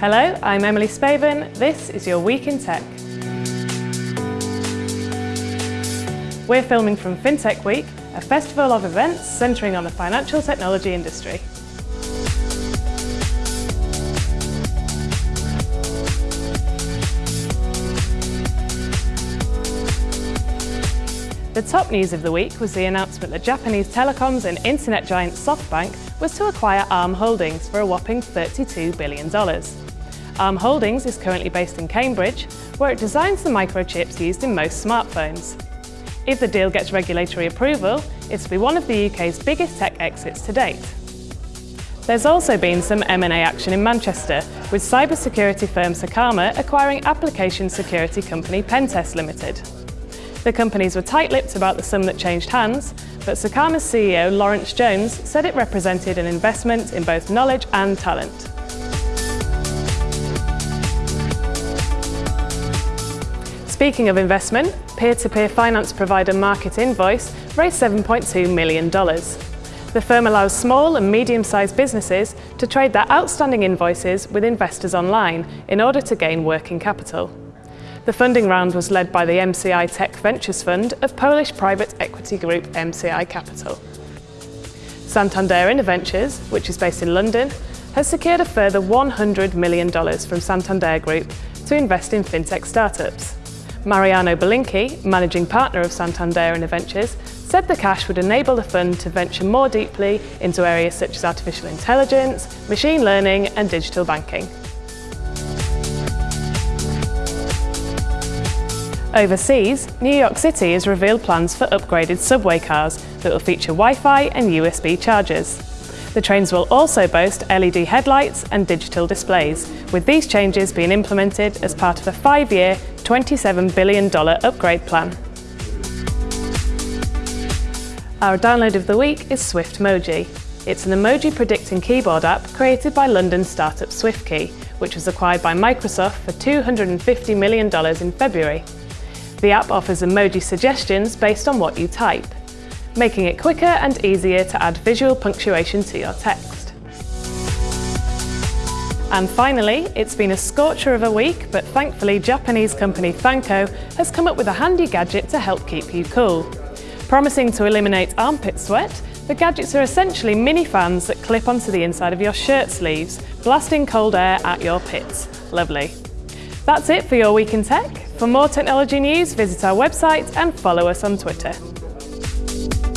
Hello, I'm Emily Spaven. This is your Week in Tech. We're filming from FinTech Week, a festival of events centering on the financial technology industry. The top news of the week was the announcement that Japanese telecoms and internet giant SoftBank was to acquire ARM Holdings for a whopping $32 billion. ARM Holdings is currently based in Cambridge, where it designs the microchips used in most smartphones. If the deal gets regulatory approval, it's to be one of the UK's biggest tech exits to date. There's also been some M&A action in Manchester, with cybersecurity firm Secarma acquiring application security company Pentest Limited. The companies were tight-lipped about the sum that changed hands, but Secarma's CEO Lawrence Jones said it represented an investment in both knowledge and talent. Speaking of investment, peer-to-peer -peer finance provider Market Invoice raised $7.2 million. The firm allows small and medium-sized businesses to trade their outstanding invoices with investors online in order to gain working capital. The funding round was led by the MCI Tech Ventures Fund of Polish private equity group MCI Capital. Santander Ventures, which is based in London, has secured a further $100 million from Santander Group to invest in fintech startups. Mariano Belinky, managing partner of Santander InnoVentures, said the cash would enable the fund to venture more deeply into areas such as artificial intelligence, machine learning and digital banking. Overseas, New York City has revealed plans for upgraded subway cars that will feature Wi-Fi and USB chargers. The trains will also boast LED headlights and digital displays, with these changes being implemented as part of a five-year, $27 billion upgrade plan. Our download of the week is Swiftmoji. It's an emoji predicting keyboard app created by London startup SwiftKey, which was acquired by Microsoft for $250 million in February. The app offers emoji suggestions based on what you type, making it quicker and easier to add visual punctuation to your text. And finally, it's been a scorcher of a week, but thankfully Japanese company Thanko has come up with a handy gadget to help keep you cool. Promising to eliminate armpit sweat, the gadgets are essentially mini fans that clip onto the inside of your shirt sleeves, blasting cold air at your pits. Lovely. That's it for your Week in Tech. For more technology news, visit our website and follow us on Twitter. Thank you